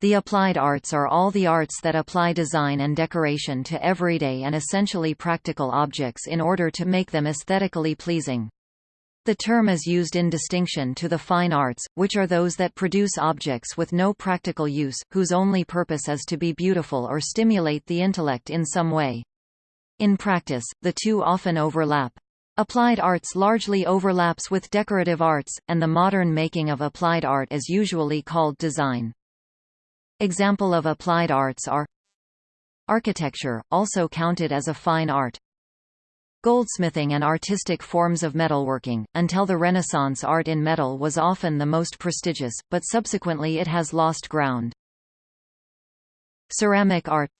The applied arts are all the arts that apply design and decoration to everyday and essentially practical objects in order to make them aesthetically pleasing. The term is used in distinction to the fine arts, which are those that produce objects with no practical use, whose only purpose is to be beautiful or stimulate the intellect in some way. In practice, the two often overlap. Applied arts largely overlaps with decorative arts, and the modern making of applied art is usually called design. Example of applied arts are Architecture, also counted as a fine art. Goldsmithing and artistic forms of metalworking. Until the Renaissance art in metal was often the most prestigious, but subsequently it has lost ground. Ceramic art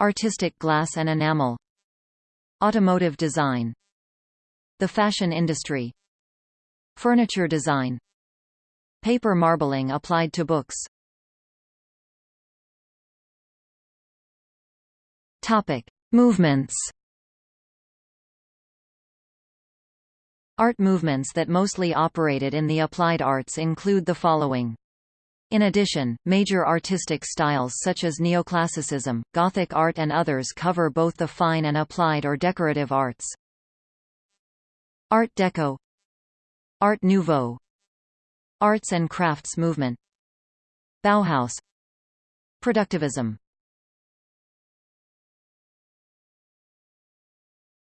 Artistic glass and enamel Automotive design The fashion industry Furniture design Paper marbling applied to books Topic: Movements. Art movements that mostly operated in the applied arts include the following. In addition, major artistic styles such as neoclassicism, Gothic art and others cover both the fine and applied or decorative arts. Art Deco Art Nouveau Arts and crafts movement Bauhaus Productivism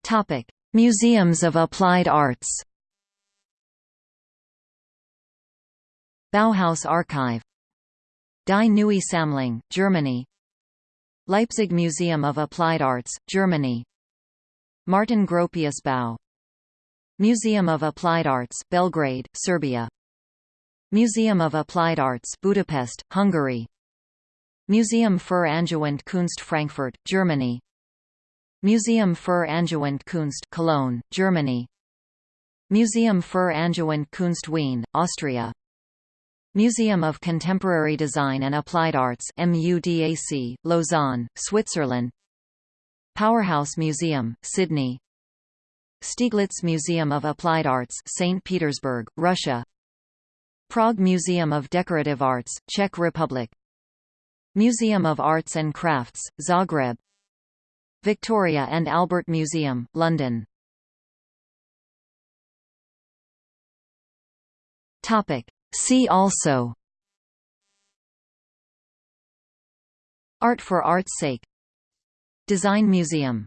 Topic: Museums of Applied Arts. Bauhaus Archive Die Neue Sammlung, Germany Leipzig Museum of Applied Arts, Germany Martin Gropius Bau Museum of Applied Arts, Belgrade, Serbia Museum of Applied Arts, Budapest, Hungary Museum für Angewandte Kunst Frankfurt, Germany Museum für Angewandte Kunst Cologne, Germany. Museum für Angewandte Kunst Wien, Austria. Museum of Contemporary Design and Applied Arts MUDAC, Lausanne, Switzerland. Powerhouse Museum, Sydney. Stieglitz Museum of Applied Arts St. Petersburg, Russia. Prague Museum of Decorative Arts, Czech Republic. Museum of Arts and Crafts, Zagreb Victoria and Albert Museum, London. Topic. See also Art for art's sake Design Museum